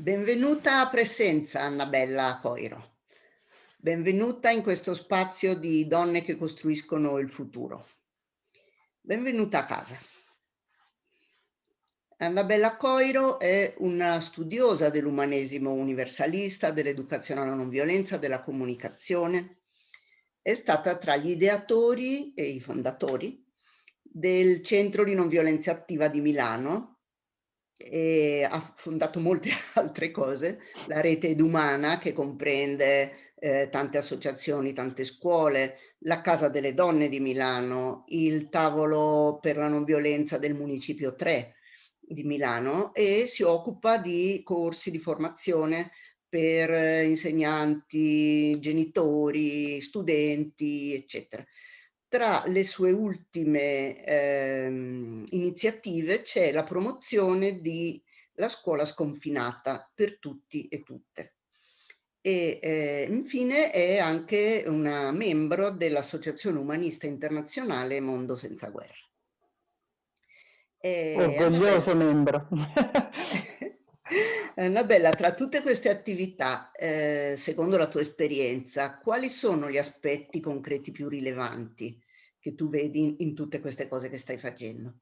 Benvenuta a Presenza, Annabella Coiro. Benvenuta in questo spazio di donne che costruiscono il futuro. Benvenuta a casa. Annabella Coiro è una studiosa dell'umanesimo universalista, dell'educazione alla non violenza, della comunicazione. È stata tra gli ideatori e i fondatori del Centro di Non Violenza Attiva di Milano e ha fondato molte altre cose, la rete Edumana che comprende eh, tante associazioni, tante scuole, la Casa delle Donne di Milano, il tavolo per la non violenza del Municipio 3, di Milano e si occupa di corsi di formazione per eh, insegnanti, genitori, studenti, eccetera. Tra le sue ultime ehm, iniziative c'è la promozione di la scuola sconfinata per tutti e tutte. E eh, infine è anche una membro dell'Associazione Umanista Internazionale Mondo Senza Guerra. E Orgoglioso Annabella, membro. Annabella, tra tutte queste attività, eh, secondo la tua esperienza, quali sono gli aspetti concreti più rilevanti che tu vedi in, in tutte queste cose che stai facendo?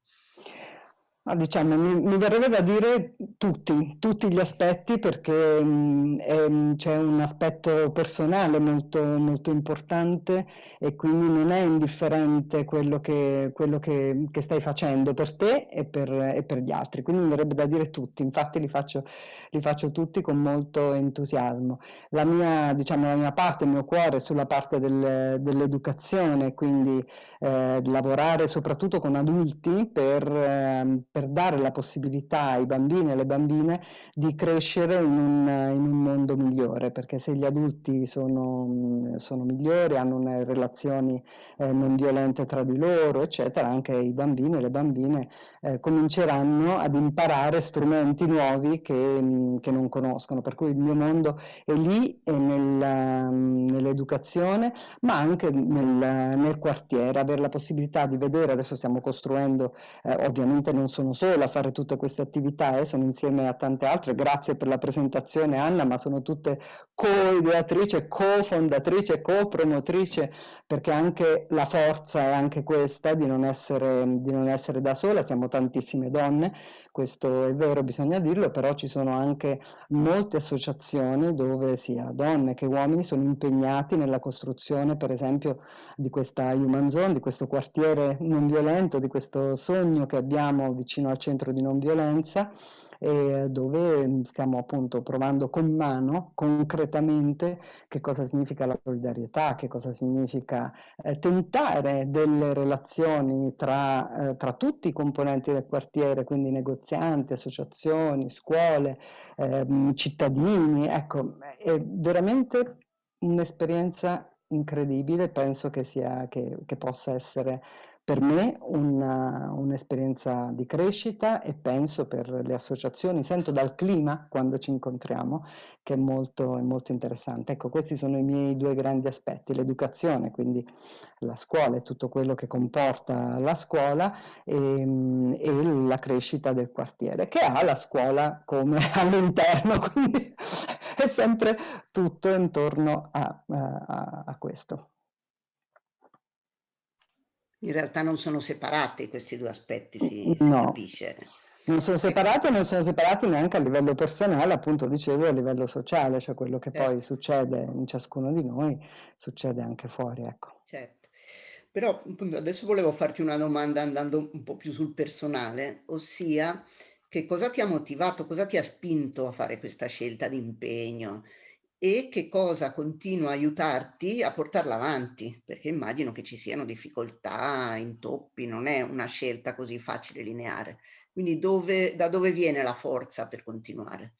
Diciamo, mi, mi, verrebbe da dire tutti, tutti gli aspetti perché mm, c'è un aspetto personale molto, molto importante e quindi non è indifferente quello che, quello che, che stai facendo per te e per, e per, gli altri, quindi mi verrebbe da dire tutti, infatti li faccio, li faccio tutti con molto entusiasmo. La mia, diciamo, la mia parte, il mio cuore è sulla parte del, dell'educazione, quindi eh, lavorare soprattutto con adulti per, eh, per, dare la possibilità ai bambini e alle bambine di crescere in un, in un mondo migliore, perché se gli adulti sono, sono migliori, hanno relazioni eh, non violente tra di loro, eccetera, anche i bambini e le bambine eh, cominceranno ad imparare strumenti nuovi che, che, non conoscono, per cui il mio mondo è lì, è nel, nell'educazione, ma anche nel, nel quartiere, avere la possibilità di vedere, adesso stiamo costruendo, eh, ovviamente non sono sola a fare tutte queste attività, eh, sono insieme a tante altre, grazie per la presentazione Anna, ma sono tutte co-ideatrice, co-fondatrice, co-promotrice, perché anche la forza è anche questa di non, essere, di non essere da sola, siamo tantissime donne, questo è vero, bisogna dirlo, però ci sono anche molte associazioni dove sia donne che uomini sono impegnati nella costruzione, per esempio, di questa Human Zone, di questo quartiere non violento, di questo sogno che abbiamo vicino al centro di non violenza eh, dove stiamo appunto provando con mano concretamente che cosa significa la solidarietà, che cosa significa eh, tentare delle relazioni tra, eh, tra, tutti i componenti del quartiere, quindi negozianti, associazioni, scuole, ehm, cittadini, ecco, è veramente un'esperienza incredibile, penso che, sia, che, che possa essere per me un'esperienza di crescita e penso per le associazioni, sento dal clima quando ci incontriamo che è molto, è molto interessante. Ecco, questi sono i miei due grandi aspetti, l'educazione, quindi la scuola e tutto quello che comporta la scuola e, e la crescita del quartiere, che ha la scuola come all'interno, quindi è sempre tutto intorno a, a, a questo. In realtà non sono separati questi due aspetti, si, no. si capisce. Non sono separati e non sono separati neanche a livello personale, appunto dicevo a livello sociale, cioè quello che certo. poi succede in ciascuno di noi, succede anche fuori, ecco. Certo. Però appunto, adesso volevo farti una domanda andando un po' più sul personale, ossia che cosa ti ha motivato, cosa ti ha spinto a fare questa scelta di impegno? E che cosa continua a aiutarti a portarla avanti, perché immagino che ci siano difficoltà, intoppi, non è una scelta così facile, lineare. Quindi dove, da dove viene la forza per continuare?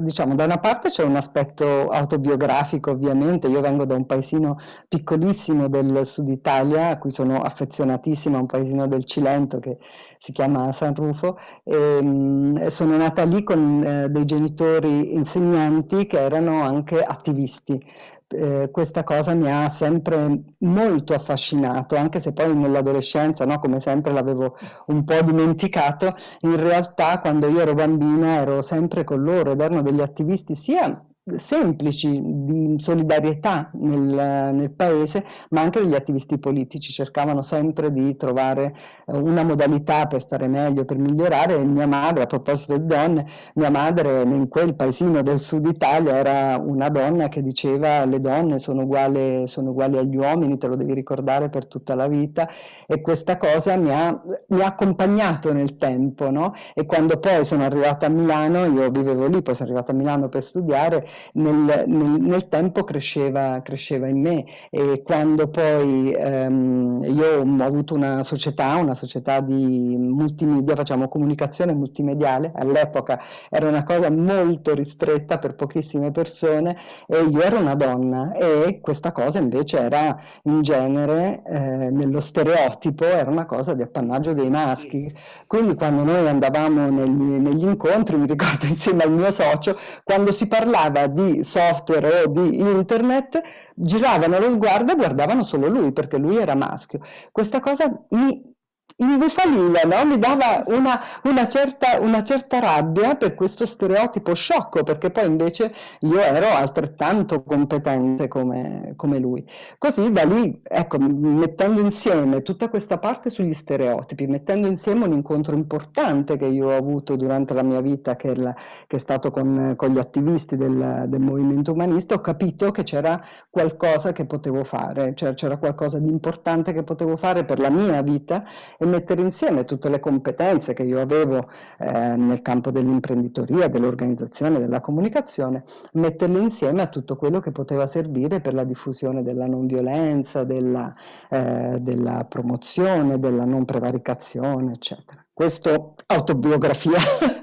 Diciamo, da una parte c'è un aspetto autobiografico ovviamente, io vengo da un paesino piccolissimo del sud Italia, a cui sono affezionatissima, un paesino del Cilento che si chiama San Rufo, e, mh, sono nata lì con eh, dei genitori insegnanti che erano anche attivisti, eh, questa cosa mi ha sempre molto affascinato, anche se poi nell'adolescenza, no, come sempre l'avevo un po' dimenticato, in realtà quando io ero bambina ero sempre con loro ed erano degli attivisti sia semplici di solidarietà nel, nel, paese, ma anche degli attivisti politici. Cercavano sempre di trovare eh, una modalità per stare meglio, per migliorare. Mia madre, a proposito di donne, mia madre in quel paesino del sud Italia era una donna che diceva le donne sono uguali, sono uguali agli uomini, te lo devi ricordare per tutta la vita. E questa cosa mi ha, mi ha accompagnato nel tempo no? e quando poi sono arrivata a Milano, io vivevo lì, poi sono arrivata a Milano per studiare, nel, nel, nel tempo cresceva, cresceva, in me e quando poi ehm, io ho avuto una società, una società di multimedia, facciamo comunicazione multimediale, all'epoca era una cosa molto ristretta per pochissime persone e io ero una donna e questa cosa invece era in genere eh, nello stereotipo, era una cosa di appannaggio dei maschi. Quindi quando noi andavamo negli, negli incontri, mi ricordo insieme al mio socio, quando si parlava di software o di internet, giravano lo sguardo e guardavano solo lui, perché lui era maschio. Questa cosa mi imbufaliva, no? mi dava una, una, certa, una, certa, rabbia per questo stereotipo sciocco, perché poi invece io ero altrettanto competente come, come lui. Così da lì, ecco, mettendo insieme tutta questa parte sugli stereotipi, mettendo insieme un incontro importante che io ho avuto durante la mia vita, che è, la, che è stato con, con, gli attivisti del, del, movimento umanista, ho capito che c'era qualcosa che potevo fare, cioè c'era qualcosa di importante che potevo fare per la mia vita mettere insieme tutte le competenze che io avevo eh, nel campo dell'imprenditoria, dell'organizzazione, della comunicazione, metterle insieme a tutto quello che poteva servire per la diffusione della non violenza, della, eh, della promozione, della non prevaricazione, eccetera. Questo autobiografia.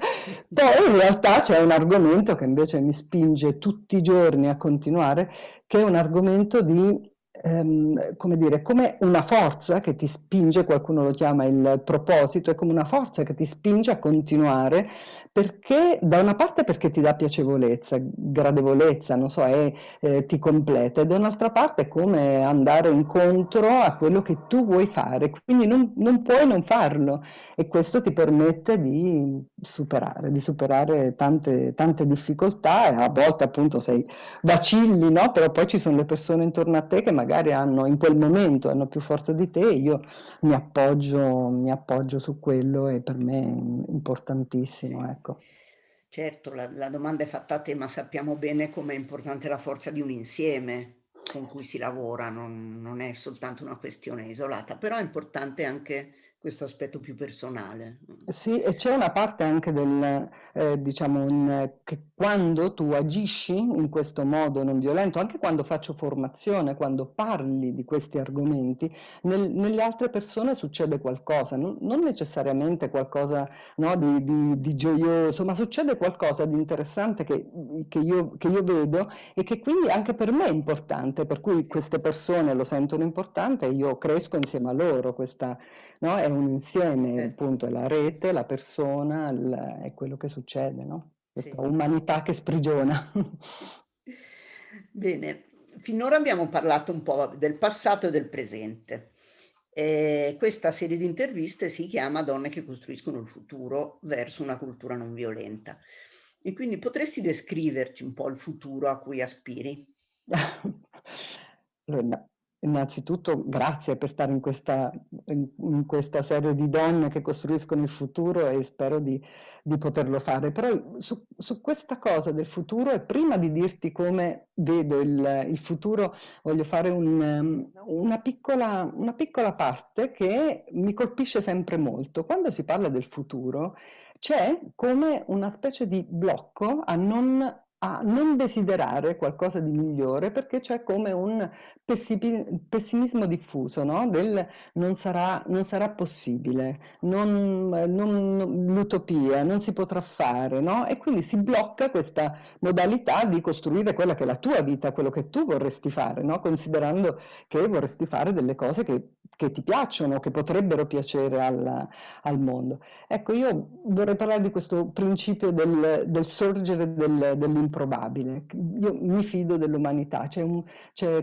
Poi in realtà c'è un argomento che invece mi spinge tutti i giorni a continuare, che è un argomento di ehm, come dire, come una forza che ti spinge, qualcuno lo chiama il proposito, è come una forza che ti spinge a continuare perché da una parte perché ti dà piacevolezza, gradevolezza, non so, è, eh, ti completa, e da un'altra parte è come andare incontro a quello che tu vuoi fare, quindi non, non, puoi non farlo e questo ti permette di superare, di superare tante, tante difficoltà e a volte appunto sei vacilli, no? però poi ci sono le persone intorno a te che magari hanno in quel momento hanno più forza di te, io mi appoggio, mi appoggio su quello e per me è importantissimo. Ecco. Ecco. Certo, la, la domanda è fatta a te, ma sappiamo bene com'è importante la forza di un insieme con cui si lavora, non, non è soltanto una questione isolata, però è importante anche questo aspetto più personale. Sì, e c'è una parte anche del, eh, diciamo, in, che quando tu agisci in questo modo non violento, anche quando faccio formazione, quando parli di questi argomenti, nel, nelle altre persone succede qualcosa, non, non necessariamente qualcosa no, di, di, di, gioioso, ma succede qualcosa di interessante che, che, io, che io vedo e che quindi anche per me è importante, per cui queste persone lo sentono importante e io cresco insieme a loro questa no? È un insieme, eh. appunto, è la rete, la persona, il, è quello che succede, no? Questa sì. umanità che sprigiona. Bene, finora abbiamo parlato un po' del passato e del presente. Eh, questa serie di interviste si chiama Donne che costruiscono il futuro verso una cultura non violenta. E quindi potresti descriverci un po' il futuro a cui aspiri? allora, Innanzitutto grazie per stare in questa, in, questa, serie di donne che costruiscono il futuro e spero di, di poterlo fare. Però su, su, questa cosa del futuro e prima di dirti come vedo il, il futuro voglio fare un, una, piccola, una piccola parte che mi colpisce sempre molto. Quando si parla del futuro c'è come una specie di blocco a non a non desiderare qualcosa di migliore perché c'è come un pessimismo diffuso, no? del non sarà, non sarà possibile, l'utopia, non si potrà fare, no? e quindi si blocca questa modalità di costruire quella che è la tua vita, quello che tu vorresti fare, no? considerando che vorresti fare delle cose che che ti piacciono, che potrebbero piacere al, al, mondo. Ecco, io vorrei parlare di questo principio del, del sorgere del, dell'improbabile. Io mi fido dell'umanità,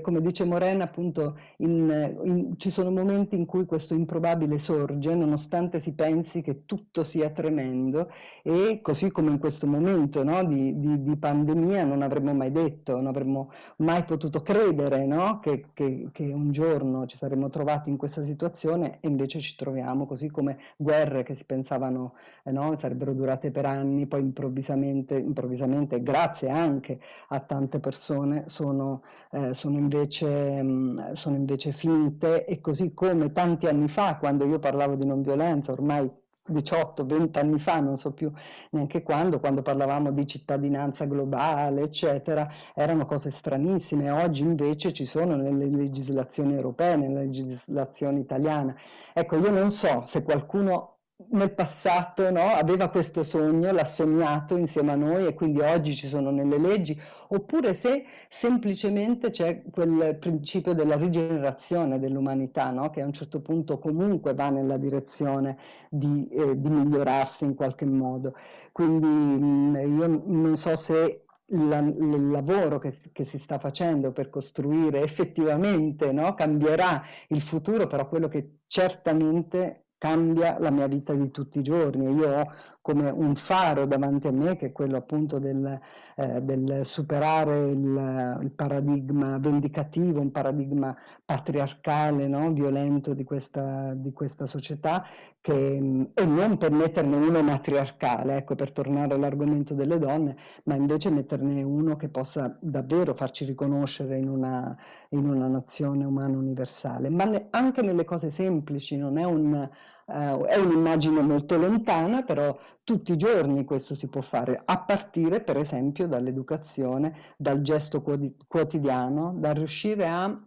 come dice Morena, appunto, in, in, ci sono momenti in cui questo improbabile sorge, nonostante si pensi che tutto sia tremendo, e così come in questo momento no, di, di, di, pandemia non avremmo mai detto, non avremmo mai potuto credere no, che, che, che un giorno ci saremmo trovati in questa situazione e invece ci troviamo, così come guerre che si pensavano eh, no, sarebbero durate per anni, poi improvvisamente, improvvisamente grazie anche a tante persone, sono, eh, sono, invece, mh, mm, sono invece finte. E così come tanti anni fa, quando io parlavo di non violenza, ormai 18, 20 anni fa, non so più neanche quando, quando parlavamo di cittadinanza globale, eccetera, erano cose stranissime. Oggi invece ci sono nelle legislazioni europee, nella legislazione italiana. Ecco, io non so se qualcuno nel passato no, aveva questo sogno, l'ha sognato insieme a noi e quindi oggi ci sono nelle leggi, oppure se semplicemente c'è quel principio della rigenerazione dell'umanità, no, che a un certo punto comunque va nella direzione di, eh, di migliorarsi in qualche modo. Quindi mh, io non so se la, il lavoro che, che, si sta facendo per costruire effettivamente no, cambierà il futuro, però quello che certamente cambia la mia vita di tutti i giorni. Io ho come un faro davanti a me, che è quello appunto del, eh, del superare il, il, paradigma vendicativo, un paradigma patriarcale, no? violento di questa, di questa società, che, e non per metterne uno matriarcale, ecco, per tornare all'argomento delle donne, ma invece metterne uno che possa davvero farci riconoscere in una, in una nazione umana universale, ma le, anche nelle cose semplici, non è un Uh, è un'immagine molto lontana, però tutti i giorni questo si può fare, a partire per esempio dall'educazione, dal gesto quotidiano, da riuscire a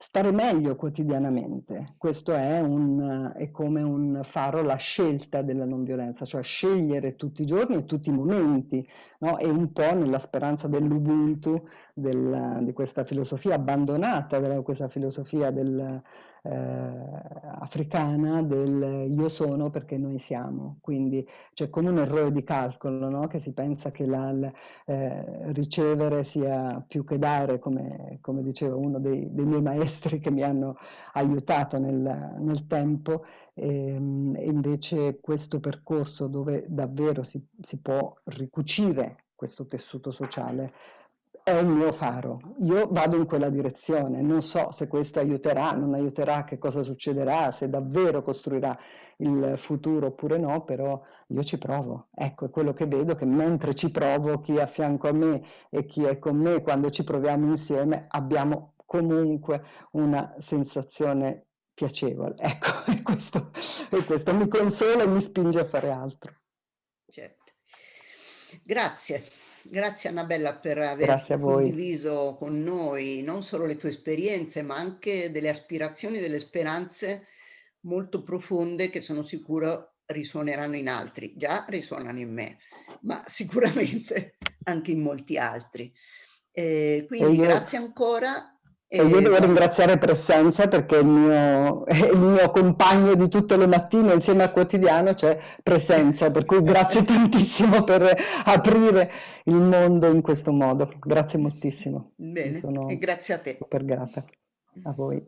stare meglio quotidianamente. Questo è, un, è, come un faro la scelta della non violenza, cioè scegliere tutti i giorni e tutti i momenti, no? e un po' nella speranza dell'Ubuntu, del, di questa filosofia abbandonata, della, questa filosofia del, eh, africana del io sono perché noi siamo, quindi c'è come un errore di calcolo, no? che si pensa che la, la, eh, ricevere sia più che dare, come, come diceva uno dei, dei, miei maestri che mi hanno aiutato nel, nel tempo, ehm, e invece questo percorso dove davvero si, si può ricucire questo tessuto sociale è il mio faro, io vado in quella direzione, non so se questo aiuterà, non aiuterà, che cosa succederà, se davvero costruirà il futuro oppure no, però io ci provo, ecco è quello che vedo, che mentre ci provo chi è a fianco a me e chi è con me, quando ci proviamo insieme abbiamo comunque una sensazione piacevole, ecco, e questo, e questo mi consola e mi spinge a fare altro. Certo. Grazie. Grazie Annabella per aver condiviso con noi non solo le tue esperienze, ma anche delle aspirazioni, delle speranze molto profonde che sono sicuro risuoneranno in altri. Già risuonano in me, ma sicuramente anche in molti altri. Eh, quindi io... grazie ancora e io devo ringraziare Presenza perché il mio, il mio, compagno di tutte le mattine insieme al quotidiano c'è Presenza, per cui grazie tantissimo per aprire il mondo in questo modo. Grazie moltissimo. Bene, e grazie a te. Super grata a voi.